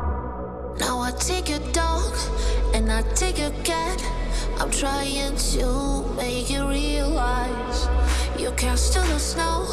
Now I take your dog and I take your cat. I'm trying to make you realize you cast to the snow